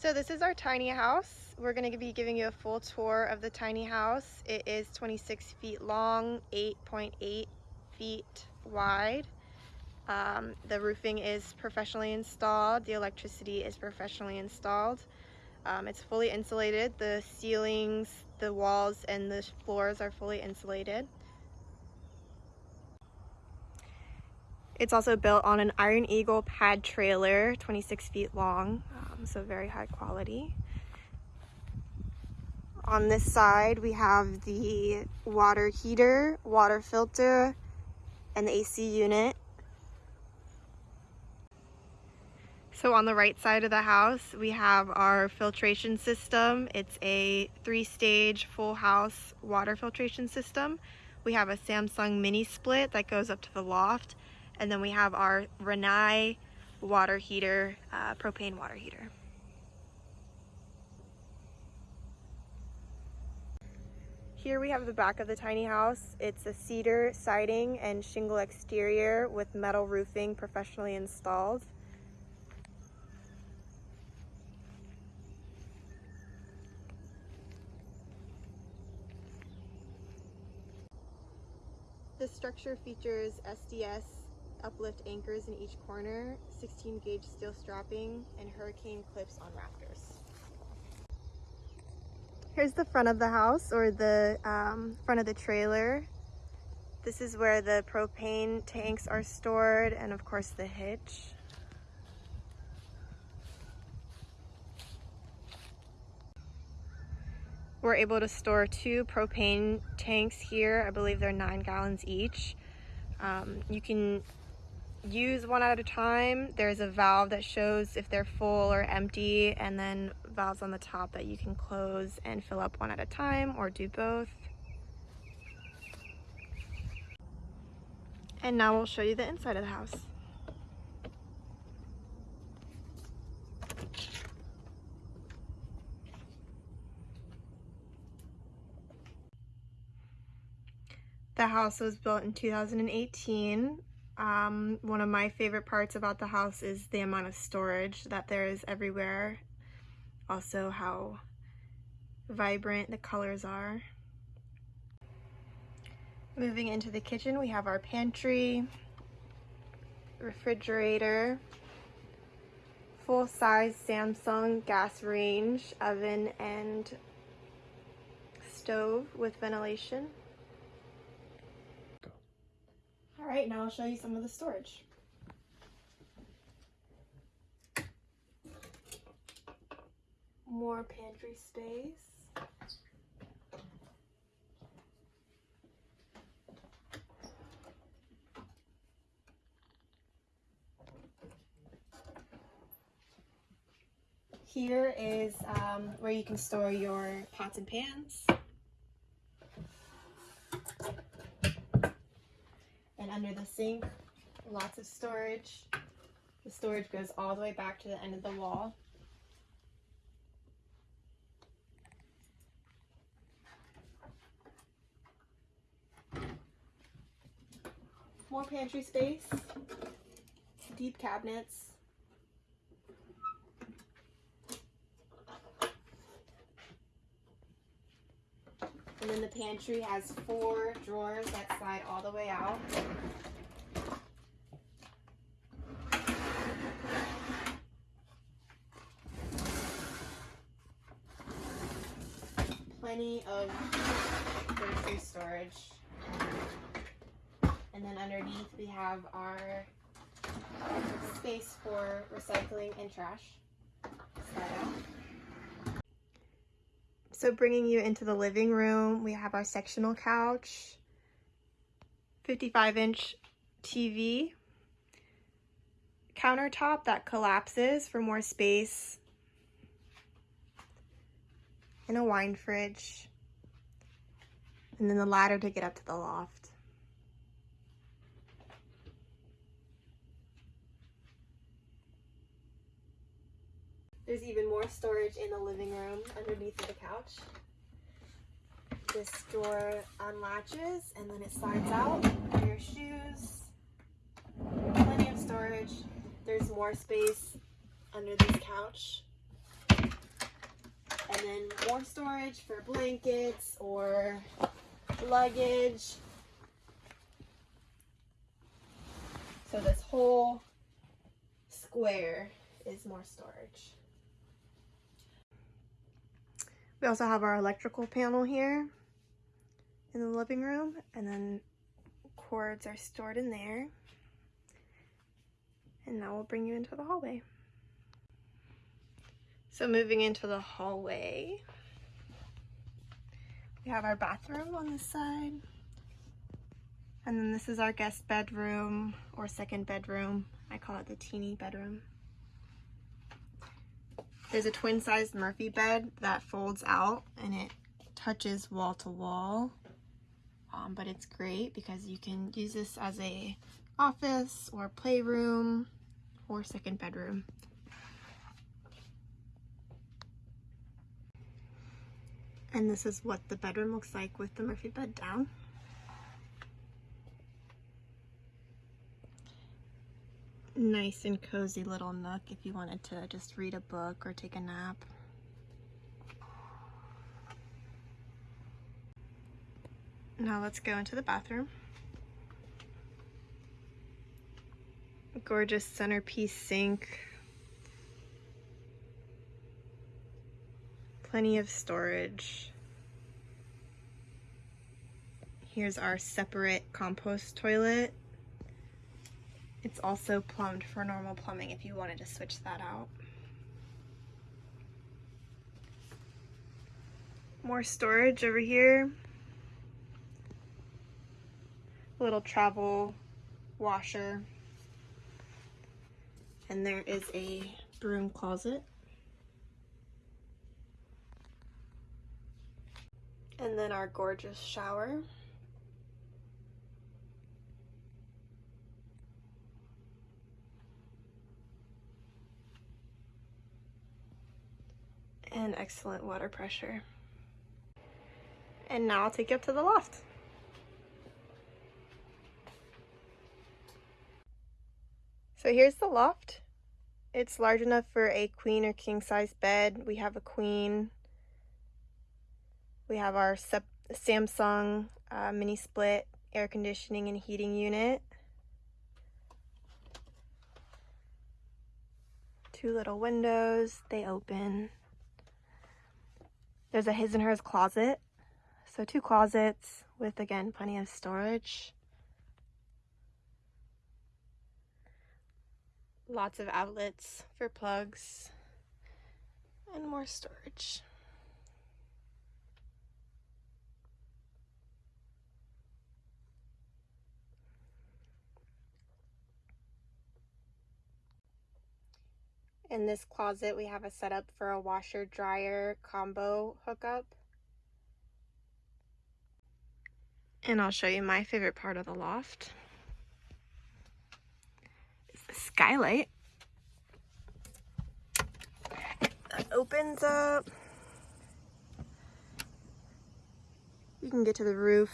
So this is our tiny house. We're going to be giving you a full tour of the tiny house. It is 26 feet long, 8.8 .8 feet wide. Um, the roofing is professionally installed. The electricity is professionally installed. Um, it's fully insulated. The ceilings, the walls, and the floors are fully insulated. It's also built on an Iron Eagle pad trailer, 26 feet long, um, so very high quality. On this side, we have the water heater, water filter, and the AC unit. So on the right side of the house, we have our filtration system. It's a three-stage full house water filtration system. We have a Samsung mini split that goes up to the loft and then we have our Rinnai water heater, uh, propane water heater. Here we have the back of the tiny house. It's a cedar siding and shingle exterior with metal roofing professionally installed. This structure features SDS uplift anchors in each corner, 16 gauge steel strapping, and hurricane clips on rafters. Here's the front of the house or the um, front of the trailer. This is where the propane tanks are stored and of course the hitch. We're able to store two propane tanks here. I believe they're nine gallons each. Um, you can use one at a time. There's a valve that shows if they're full or empty and then valves on the top that you can close and fill up one at a time or do both. And now we'll show you the inside of the house. The house was built in 2018 um, one of my favorite parts about the house is the amount of storage that there is everywhere. Also how vibrant the colors are. Moving into the kitchen, we have our pantry, refrigerator, full-size Samsung gas range, oven, and stove with ventilation. All right, now I'll show you some of the storage. More pantry space. Here is um, where you can store your pots and pans. Under the sink, lots of storage. The storage goes all the way back to the end of the wall. More pantry space, deep cabinets, And then the pantry has four drawers that slide all the way out. Plenty of grocery storage. And then underneath we have our space for recycling and trash. Slide out. So bringing you into the living room, we have our sectional couch, 55 inch TV, countertop that collapses for more space, and a wine fridge, and then the ladder to get up to the loft. There's even more storage in the living room underneath the couch. This door unlatches and then it slides out for your shoes. Plenty of storage. There's more space under this couch. and then more storage for blankets or luggage. So this whole square is more storage. We also have our electrical panel here in the living room and then cords are stored in there. And now we'll bring you into the hallway. So moving into the hallway, we have our bathroom on this side. And then this is our guest bedroom or second bedroom. I call it the teeny bedroom. There's a twin sized Murphy bed that folds out and it touches wall to wall. Um, but it's great because you can use this as a office or playroom or second bedroom. And this is what the bedroom looks like with the Murphy bed down. Nice and cozy little nook if you wanted to just read a book or take a nap. Now let's go into the bathroom. Gorgeous centerpiece sink. Plenty of storage. Here's our separate compost toilet. It's also plumbed for normal plumbing if you wanted to switch that out. More storage over here. A little travel washer. And there is a broom closet. And then our gorgeous shower. And excellent water pressure. And now I'll take you up to the loft. So here's the loft. It's large enough for a queen or king size bed. We have a queen. We have our Samsung uh, mini split air conditioning and heating unit. Two little windows, they open. There's a his and hers closet. So two closets with, again, plenty of storage. lots of outlets for plugs and more storage. In this closet, we have a setup for a washer dryer combo hookup. And I'll show you my favorite part of the loft the skylight that opens up. You can get to the roof.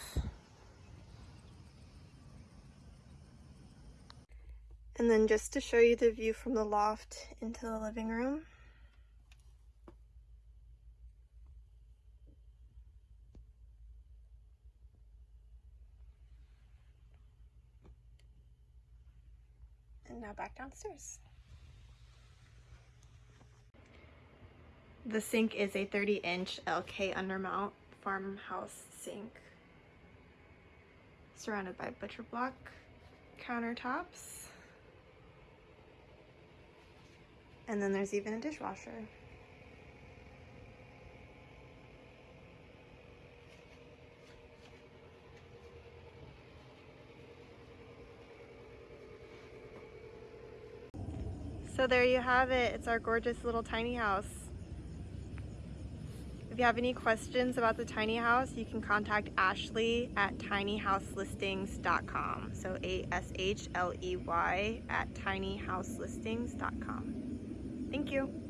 And then just to show you the view from the loft into the living room. and now back downstairs. The sink is a 30 inch Elkay undermount farmhouse sink surrounded by butcher block countertops. And then there's even a dishwasher. So there you have it. It's our gorgeous little tiny house. If you have any questions about the tiny house, you can contact Ashley at tinyhouselistings.com. So A-S-H-L-E-Y at tinyhouselistings.com. Thank you.